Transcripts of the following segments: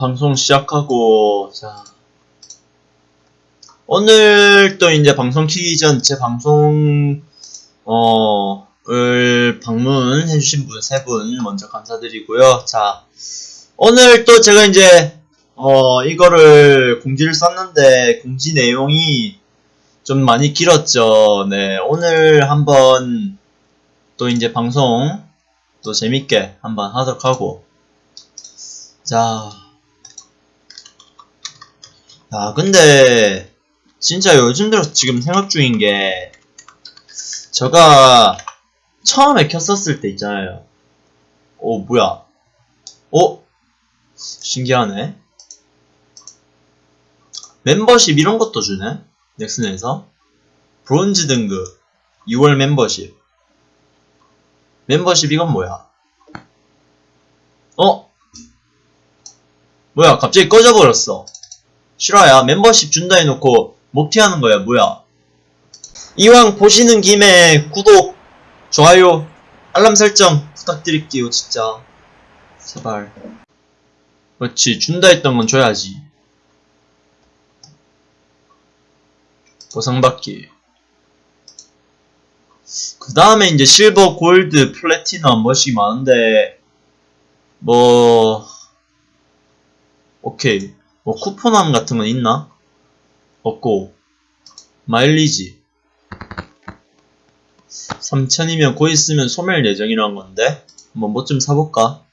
방송 시작하고 자. 오늘 또 이제 방송 키기 전 제 방송 어을 방문해 주신 분세분 먼저 감사드리고요. 자. 오늘 또 제가 이제 어 이거를 공지를 썼는데 공지 내용이 좀 많이 길었죠. 네. 오늘 한번 또 이제 방송 또 재밌게 한번 하도록 하고. 자 아, 근데, 진짜 요즘 들어서 지금 생각 중인 게, 제가 처음에 켰었을 때 있잖아요. 오, 뭐야. 어? 신기하네. 멤버십 이런 것도 주네? 넥슨에서. 브론즈 등급. 6월 멤버십. 멤버십 이건 뭐야? 어? 뭐야, 갑자기 꺼져버렸어. 실화야 멤버십 준다 해놓고 목티하는 거야 뭐야? 이왕 보시는 김에 구독 좋아요 알람 설정 부탁드릴게요 진짜. 제발. 그렇지. 준다 했던 건 줘야지. 보상받기. 그 다음에 이제 실버 골드 플래티넘 멋이 많은데 뭐 오케이 뭐 쿠폰함 같은 건 있나? 없고. 마일리지. 3000이면 곧 있으면 소멸 예정이라는 건데 한번 뭐 좀 사볼까?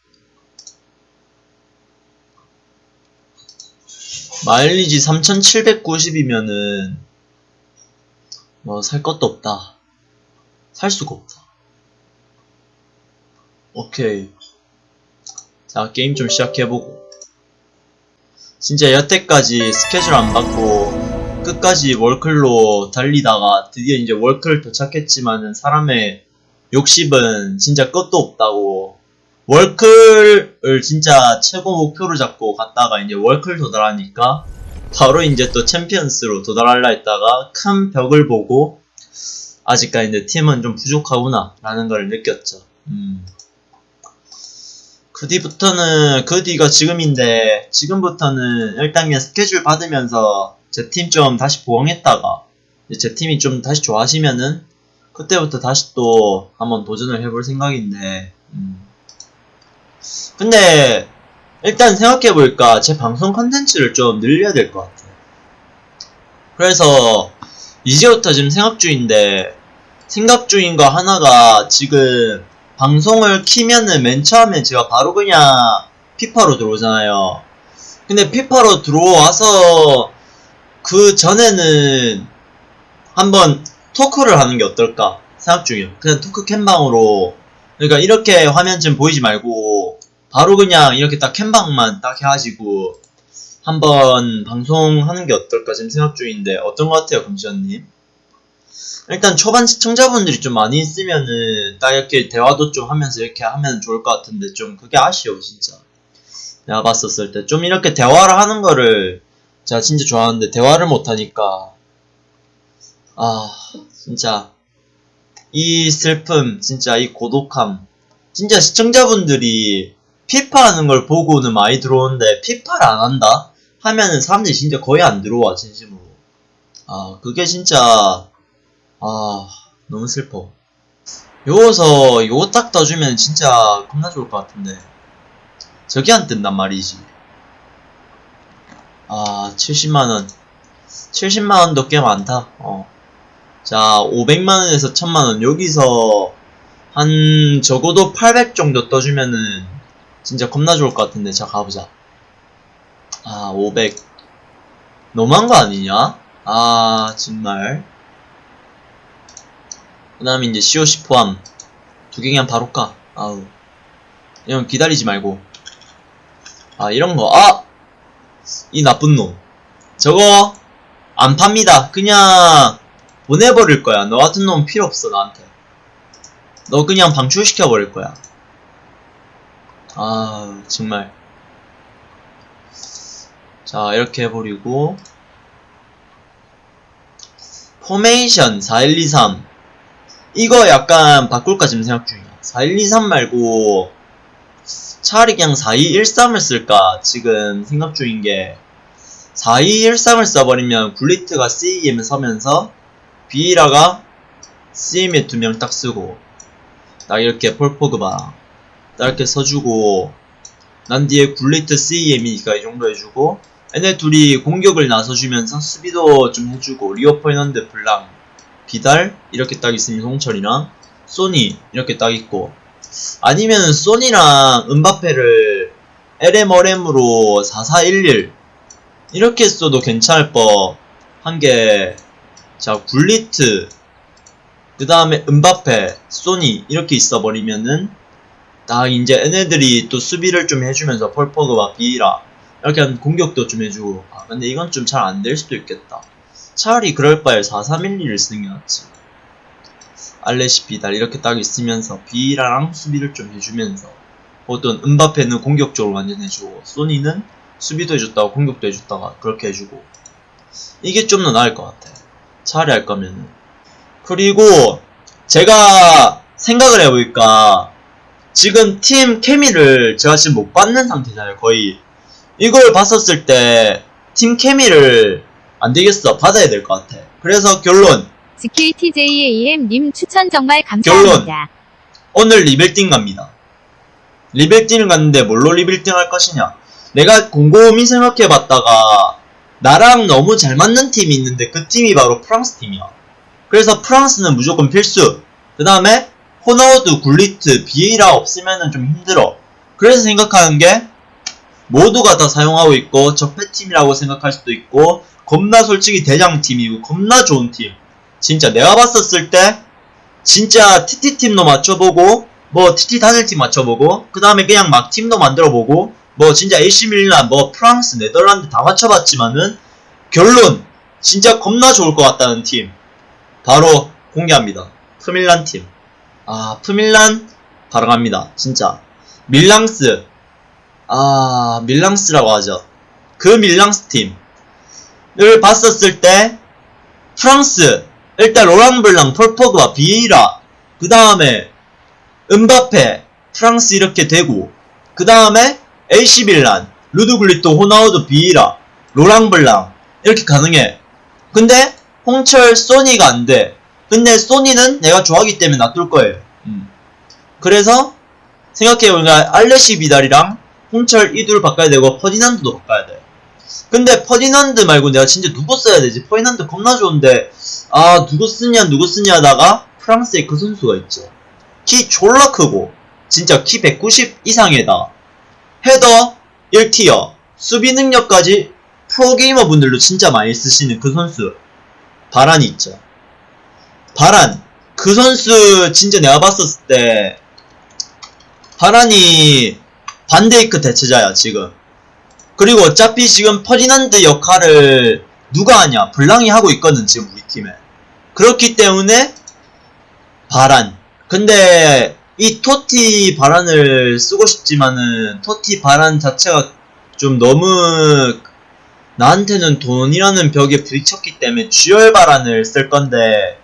마일리지 3790이면은 뭐 살 것도 없다. 살 수가 없다. 오케이. 자 게임 좀 시작해보고 진짜 여태까지 스케줄 안 받고 끝까지 월클로 달리다가 드디어 이제 월클 도착했지만은 사람의 욕심은 진짜 끝도 없다고 월클을 진짜 최고 목표로 잡고 갔다가 이제 월클 도달하니까 바로 이제 또 챔피언스로 도달하려 했다가 큰 벽을 보고 아직까지 이제 팀은 좀 부족하구나 라는 걸 느꼈죠 음. 그 뒤부터는 그 뒤가 지금인데 지금부터는 일단 그냥 스케줄 받으면서 제 팀 좀 다시 보강했다가 제 팀이 좀 다시 좋아지면은 그때부터 다시 또 한번 도전을 해볼 생각인데 음. 근데 일단 생각해보니까 제 방송 컨텐츠를 좀 늘려야 될 것 같아요 그래서 이제부터 지금 생각 중인데 생각 중인 거 하나가 지금 방송을 키면은 맨 처음에 제가 바로 그냥 피파로 들어오잖아요. 근데 피파로 들어와서 그 전에는 한번 토크를 하는 게 어떨까 생각 중이에요. 그냥 토크 캠방으로 그러니까 이렇게 화면 좀 보이지 말고 바로 그냥 이렇게 딱 캠방만 딱 해가지고 한번 방송하는 게 어떨까 지금 생각 중인데 어떤 것 같아요, 금지현님? 일단 초반 시청자분들이 좀 많이 있으면은 딱 이렇게 대화도 좀 하면서 이렇게 하면 좋을 것 같은데 좀 그게 아쉬워 진짜. 내가 봤었을 때. 좀 이렇게 대화를 하는 거를 제가 진짜 좋아하는데 대화를 못하니까. 아 진짜. 이 슬픔 진짜 이 고독함. 진짜 시청자분들이 피파 하는 걸 보고는 많이 들어오는데 피파를 안 한다? 하면은 사람들이 진짜 거의 안 들어와 진심으로. 아 그게 진짜 아 너무 슬퍼. 요거서 요거 딱 떠주면 진짜 겁나 좋을 것 같은데. 저게 안 뜬단 말이지. 아 70만원. 70만원도 꽤 많다. 어. 자 500만원에서 1000만원. 여기서 한 적어도 800 정도 떠주면은 진짜 겁나 좋을 것 같은데. 자 가보자. 아 500 너무한 거 아니냐? 아 정말 그 다음에 이제 COC 포함. 두 개 그냥 바로 까. 아우. 이런 기다리지 말고. 아 이런거. 아! 이 나쁜 놈. 저거 안 팝니다. 그냥 보내버릴 거야. 너 같은 놈 필요 없어 나한테. 너 그냥 방출시켜 버릴 거야. 아 정말. 자 이렇게 해버리고. 포메이션 4123 이거 약간 바꿀까 지금 생각 중이야. 4123 말고 차라리 그냥 4213을 쓸까 지금 생각 중인 게 4213을 써버리면 굴리트가 CAM에 서면서 비에이라가 CM에 두 명 딱 쓰고 딱 이렇게 폴포그바 딱 이렇게 써주고 난 뒤에 굴리트 CAM이니까 이 정도 해주고 얘네 둘이 공격을 나서주면서 수비도 좀 해주고 리오 퍼디난드 블랑 비달 이렇게 딱 있으면 송철이랑 소니 이렇게 딱 있고 아니면 소니랑 은바페를 LMRM으로 4411 이렇게 써도 괜찮을 법한 게, 자, 굴리트, 그 다음에 은바페, 소니, 이렇게 있어버리면은, 딱 이제 얘네들이 또 수비를 좀 해주면서 폴포그와 비라, 이렇게 공격도 좀 해주고, 아, 근데 이건 좀 잘 안 될 수도 있겠다. 차라리 그럴 바에 4311을 쓰는 게 낫지. 알레시 비달 이렇게 딱 있으면서 비라랑 수비를 좀 해주면서 어떤 은바페는 공격적으로 완전 해주고 소니는 수비도 해줬다가 공격도 해줬다가 그렇게 해주고 이게 좀 더 나을 것 같아. 차라리 할 거면은. 그리고 제가 생각을 해보니까 지금 팀 케미를 제가 지금 못 받는 상태잖아요 거의. 이걸 봤었을 때 팀 케미를 안 되겠어 받아야 될 것 같아 그래서 결론 GKTJAM님 추천 정말 감사합니다. 오늘 리빌딩 갑니다. 리빌딩을 갔는데 뭘로 리빌딩 할 것이냐? 내가 곰곰이 생각해봤다가 나랑 너무 잘 맞는 팀이 있는데 그 팀이 바로 프랑스 팀이야. 그래서 프랑스는 무조건 필수. 그 다음에 호나우두, 굴리트, 비에이라 없으면은 좀 힘들어. 그래서 생각하는 게 모두가 다 사용하고 있고 적폐팀이라고 생각할 수도 있고 겁나 솔직히 대장팀이고 겁나 좋은 팀. 진짜 내가 봤었을 때 진짜 TT팀도 맞춰보고 뭐 TT 단일팀 맞춰보고 그 다음에 그냥 막 팀도 만들어보고 뭐 진짜 AC 밀란 뭐 프랑스 네덜란드 다 맞춰봤지만은 결론 진짜 겁나 좋을 것 같다는 팀. 바로 공개합니다. 프밀란 팀아 프밀란 바로 갑니다. 진짜. 밀랑스. 아 밀랑스라고 하죠. 그 밀랑스 팀 을 봤었을 때 프랑스 일단 로랑블랑, 폴포그와 비에이라 그 다음에 은바페, 프랑스 이렇게 되고 그 다음에 밀란, 루드글리토, 호나우드, 비에이라, 로랑블랑 이렇게 가능해. 근데 홍철, 소니가 안 돼. 근데 소니는 내가 좋아하기 때문에 놔둘 거예요. 음. 그래서 생각해보니까 알레시 비달이랑 홍철 이둘 바꿔야 되고 퍼디난드도 바꿔야 돼. 근데 퍼디난드 말고 내가 진짜 누구 써야 되지? 퍼디난드 겁나 좋은데 아 누구 쓰냐 누구 쓰냐 하다가 프랑스에 그 선수가 있죠. 키 졸라 크고 진짜 키 190 이상에다 헤더 1티어 수비 능력까지 프로게이머 분들도 진짜 많이 쓰시는 그 선수 바란이 있죠. 바란 그 선수 진짜 내가 봤었을 때 바란이 반데이크 대체자야 지금 그리고 어차피 지금 퍼디난드 역할을 누가 하냐? 블랑이 하고 있거든 지금 우리 팀에. 그렇기 때문에 바란 근데 이 토티 바란을 쓰고 싶지만은 토티 바란 자체가 좀 너무 나한테는 돈이라는 벽에 부딪혔기 때문에 쥐얼 바란을 쓸 건데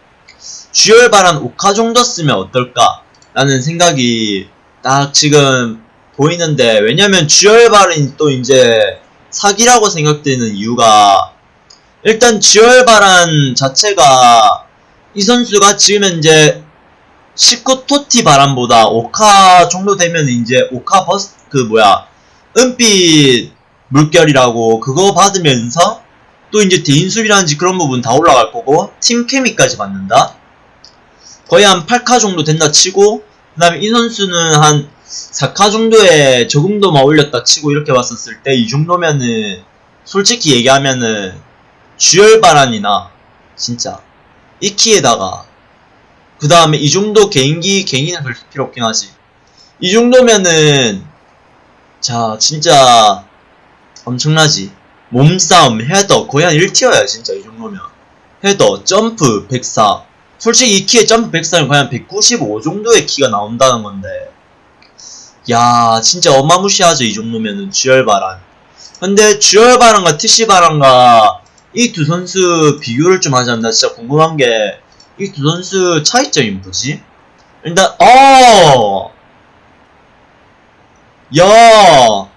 쥐얼 바란 오카 정도 쓰면 어떨까 라는 생각이 딱 지금 보이는데 왜냐면 바란이 또 이제 사기라고 생각되는 이유가 일단 바란 자체가 이 선수가 지금 현재 19 토티 바람보다 오카 정도 되면 이제 오카 버스 그 뭐야 은빛 물결이라고 그거 받으면서 또 이제 대인수비라든지 그런 부분 다 올라갈 거고 팀 케미까지 받는다. 거의 한 8카 정도 된다 치고 그 다음에 이 선수는 한 4카 정도의 적응도만 올렸다 치고 이렇게 봤었을 때 이 정도면은 솔직히 얘기하면은 쥐얼바란이나 진짜 이 키에다가 그 다음에 이 정도 개인기 개인기는 별 필요 없긴 하지. 이 정도면은 자 진짜 엄청나지. 몸싸움 헤더 거의 한 1티어야 진짜 이 정도면. 헤더 점프 104 솔직히 이 키에 점프 104는 거의 한195 정도의 키가 나온다는 건데 야 진짜 어마무시하죠 이 정도면은 GR바란 근데 GR바란과 TC바란과 이 두 선수 비교를 좀 하자면 나 진짜 궁금한 게 이 두 선수 차이점이 뭐지? 일단 어 야,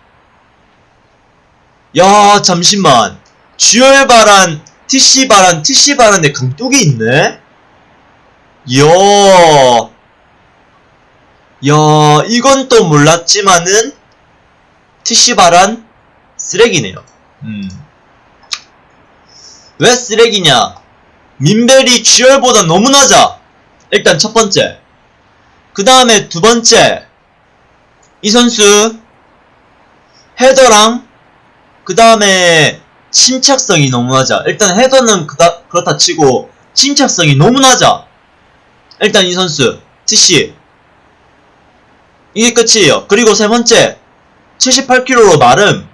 야, 잠시만. GR 바란, TC 바란, TC 바란에 강뚝이 있네? 이야, 야, 이건 또 몰랐지만은, TC 바란, 쓰레기네요. 음. 왜 쓰레기냐? 민벨이 듀얼보다 너무 낮아. 일단 첫 번째. 그 다음에 두 번째. 이 선수 헤더랑 그 다음에 침착성이 너무 낮아. 일단 헤더는 그다, 그렇다 치고 침착성이 너무 낮아. 일단 이 선수 TC 이게 끝이에요. 그리고 세 번째 78kg로 마름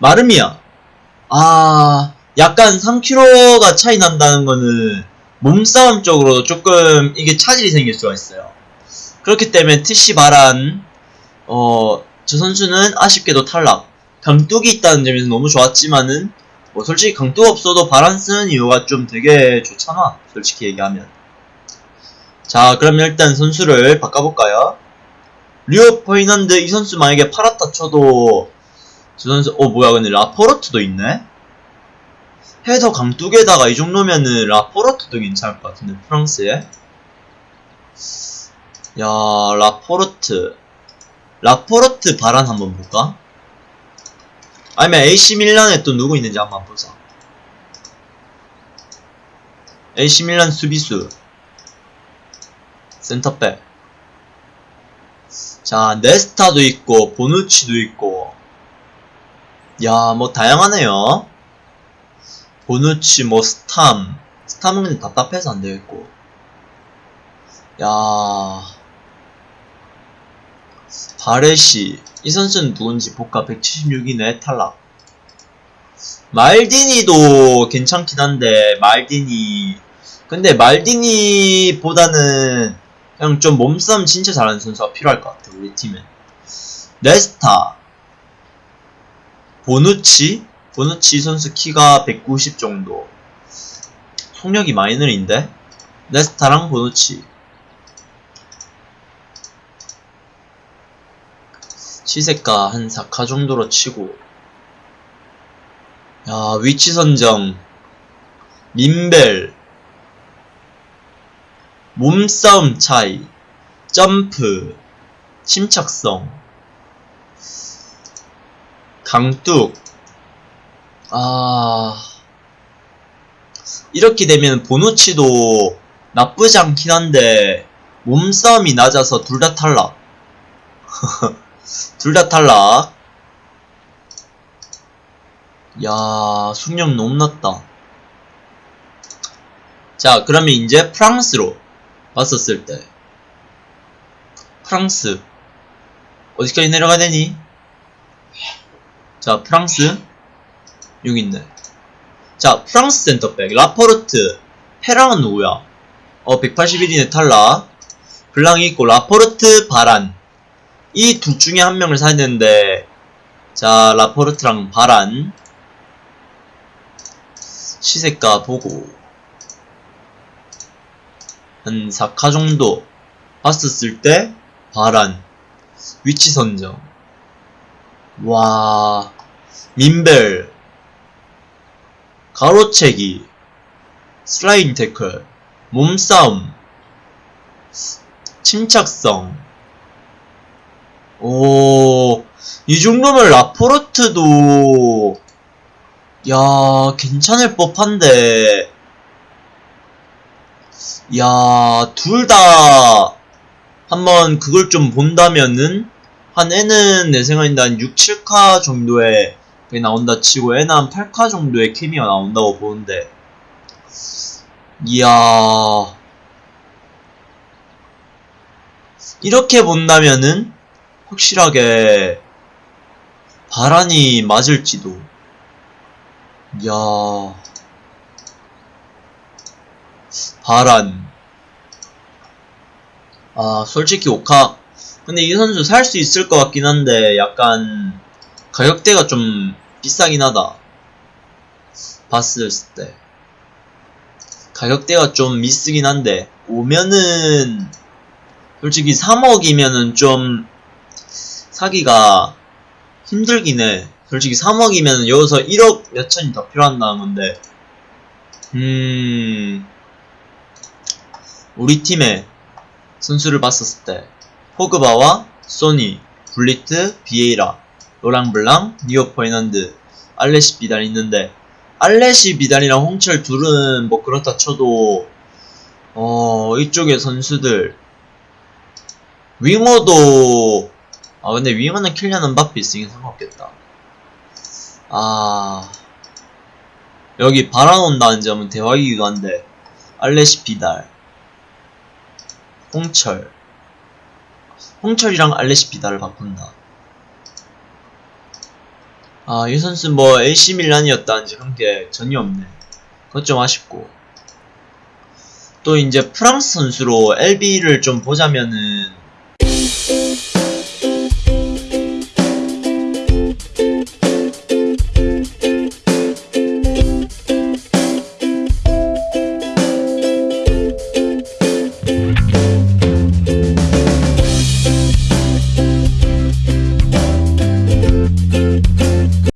마름이야. 아 약간 3kg가 차이 난다는 거는 몸싸움 쪽으로 조금 이게 차질이 생길 수가 있어요. 그렇기 때문에 TC 바란 어, 저 선수는 아쉽게도 탈락. 강뚝이 있다는 점에서 너무 좋았지만은, 뭐 솔직히 강뚝 없어도 바란 쓰는 이유가 좀 되게 좋잖아. 솔직히 얘기하면. 자, 그러면 일단 선수를 바꿔볼까요? 리오 퍼디난드 이 선수 만약에 팔았다 쳐도, 저 선수, 어, 뭐야, 근데 라포르트도 있네? 헤더 강뚝에다가 이 정도면은 라포르트도 괜찮을 것 같은데, 프랑스에. 야, 라포르트. 라포르트 바란 한번 볼까? 아니면 AC 밀란에 또 누구 있는지 한번 보자. AC 밀란 수비수. 센터백. 자, 네스타도 있고, 보누치도 있고. 야, 뭐 다양하네요. 보누치, 뭐 스탐. 스탐은 근데 답답해서 안 되겠고. 야. 바레시 이 선수는 누군지 볼까 176이네 탈락 말디니도 괜찮긴 한데 말디니 근데 말디니보다는 그냥 좀 몸싸움 진짜 잘하는 선수가 필요할 것 같아 우리 팀은 레스타. 보누치? 보누치 선수 키가 190 정도. 속력이 느린데? 레스타랑 보누치. 시세가 한 4카 정도로 치고. 야 위치 선정. 민벨 몸싸움 차이 점프 침착성 강뚝 아 이렇게 되면 보누치도 나쁘지 않긴 한데 몸싸움이 낮아서 둘 다 탈락 둘 다 탈락. 야, 숙력 너무 낮다. 자, 그러면 이제 프랑스로 봤었을 때. 프랑스. 어디까지 내려가야 되니? 자, 프랑스. 여기 있네. 자, 프랑스 센터백. 라포르트. 페랑은 누구야? 어, 181이네 탈락. 블랑이 있고, 라포르트, 바란. 이 둘 중에 한 명을 사야 되는데 자 라포르트랑 바란 시세가 보고 한 4카 정도 봤었을 때 바란 위치 선정. 와 민벨 가로채기 슬라이딩 태클 몸싸움 침착성. 오, 이 정도면 라포르트도, 야, 괜찮을 법한데, 야, 둘 다, 한번 그걸 좀 본다면은, 한 애는 내 생각인데 한 6, 7카 정도의 게 나온다 치고, 애는 한 8카 정도의 케미가 나온다고 보는데, 이야, 이렇게 본다면은, 확실하게 바란이 맞을지도. 야 바란. 아, 솔직히 오카. 근데 이 선수 살 수 있을 것 같긴 한데, 약간, 가격대가 좀 비싸긴 하다. 봤을 때. 가격대가 좀 미스긴 한데, 오면은, 솔직히 3억이면은 좀, 사기가 힘들긴 해. 솔직히 3억이면 여기서 1억 몇천이 더 필요한 다는 건데, 음, 우리 팀의 선수를 봤었을 때, 포그바와 소니, 굴리트, 비에이라, 로랑블랑, 리오 퍼디난드, 알레시 비달 있는데, 알레시 비달이랑 홍철 둘은 뭐 그렇다 쳐도, 어, 이쪽의 선수들, 윙어도, 아, 근데 윙어는 킬리안 음바페 있으니 상관없겠다. 아, 여기 바라온다는 점은 대박이기도 한데, 알레시 비달, 홍철, 홍철이랑 알레시 비달을 바꾼다. 아, 이 선수 뭐 AC 밀란이었다는지 그런 게 전혀 없네. 그것 좀 아쉽고. 또 이제 프랑스 선수로 LB를 좀 보자면은